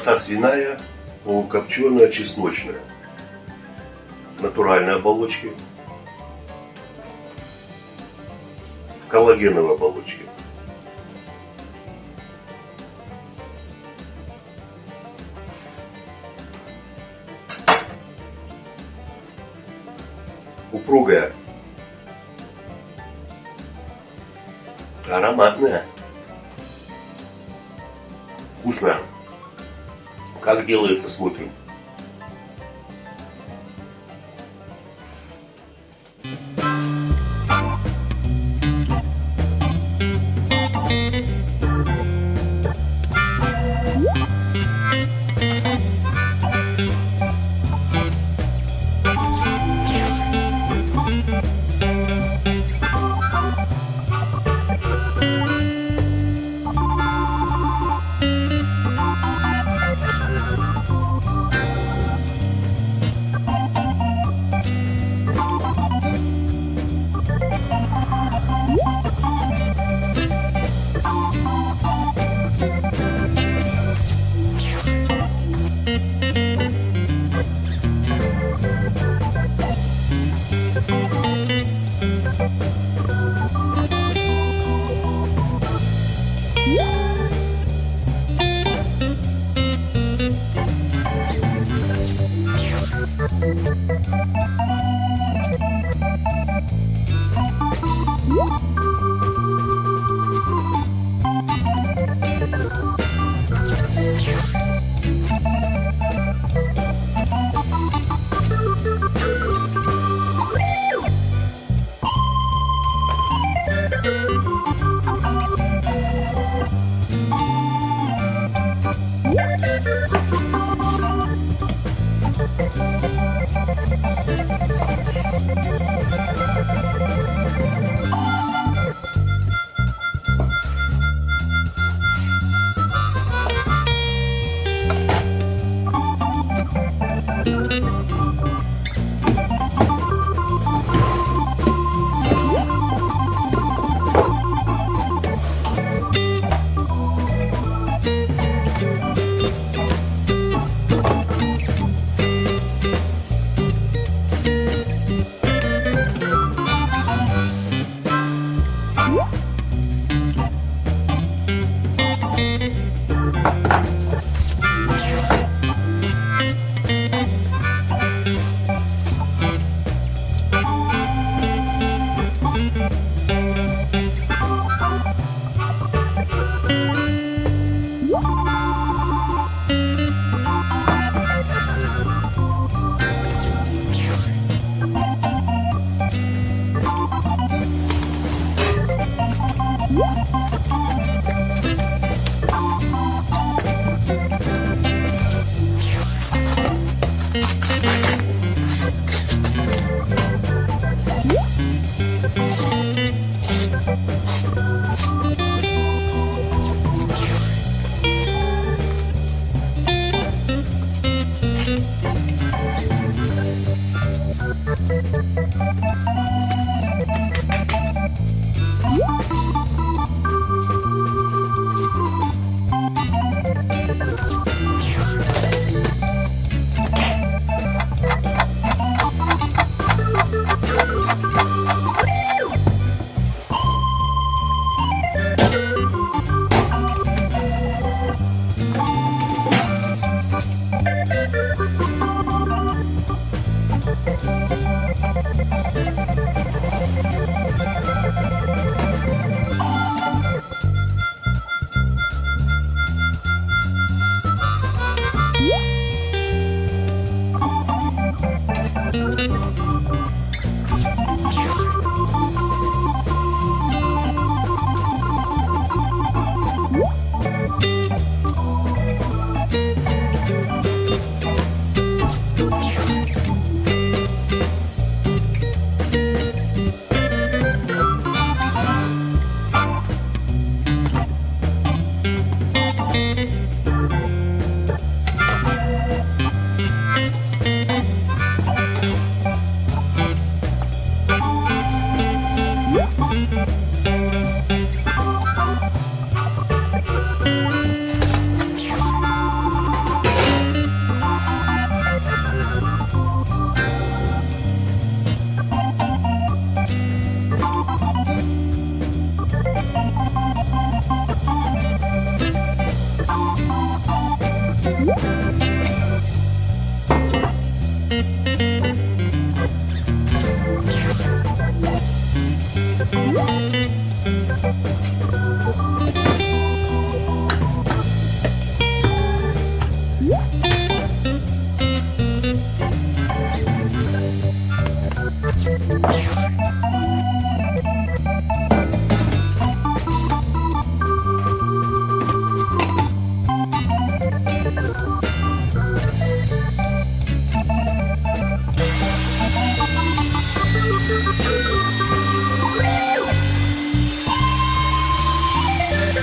Колбаса свиная, полукопченая, чесночная. Натуральные оболочки. Коллагеновые оболочки. упругая, ароматная, вкусная. Как делается, смотрим.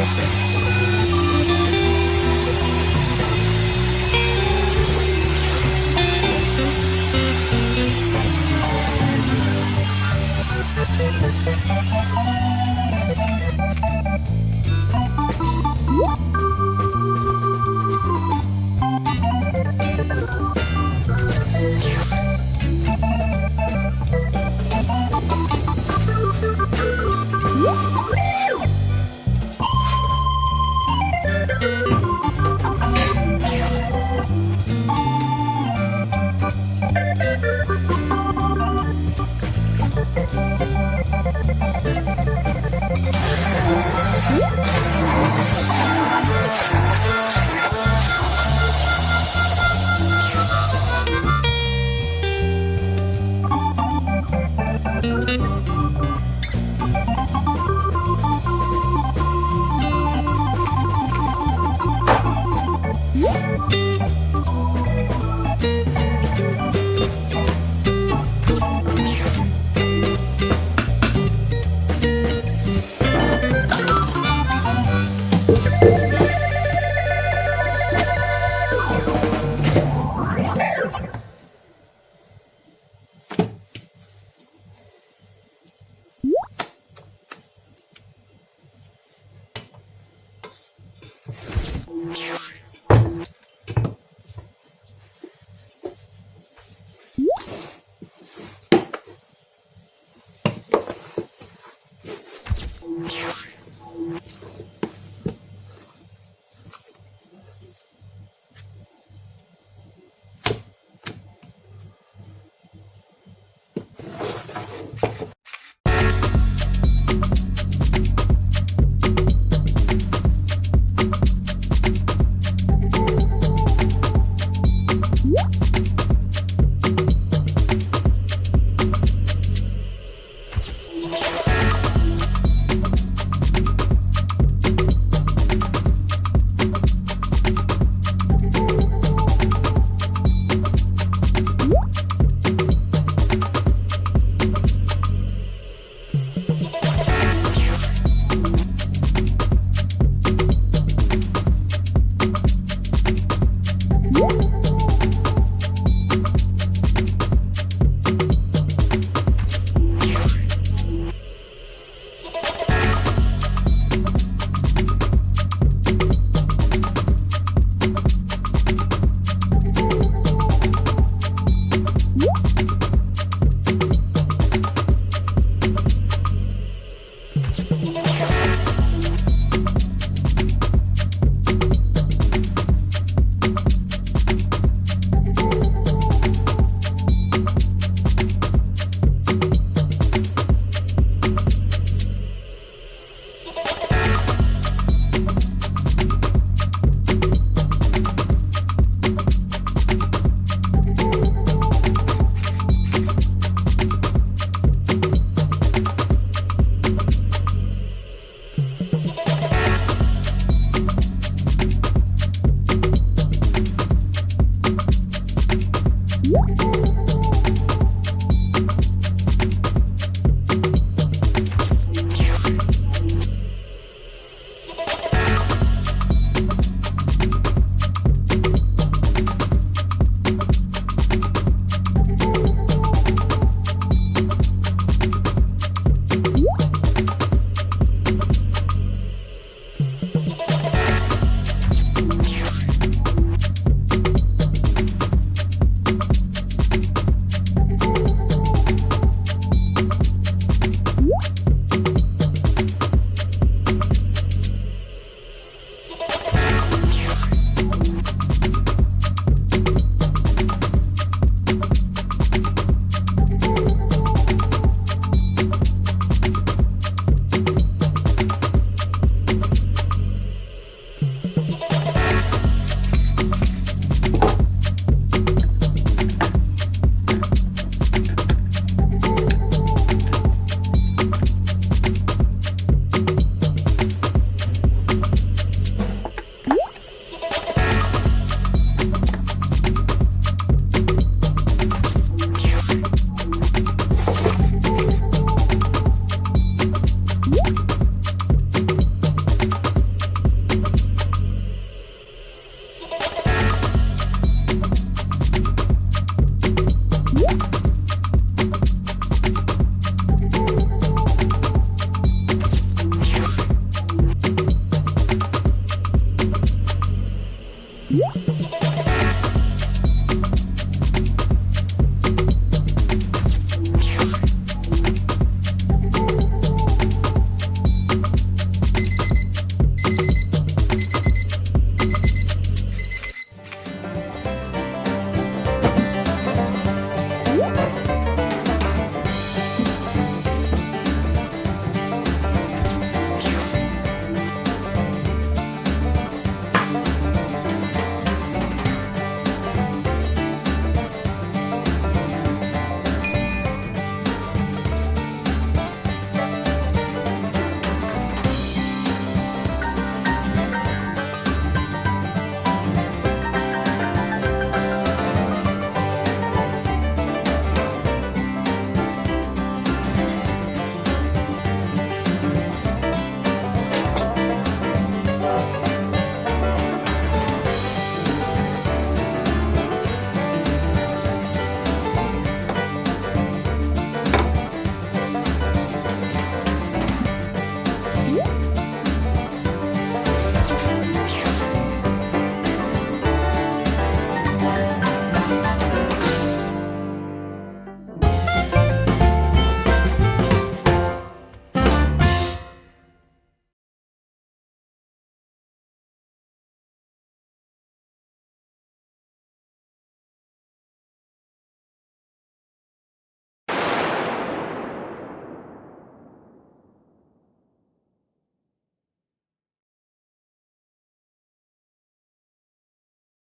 Okay. Yeah.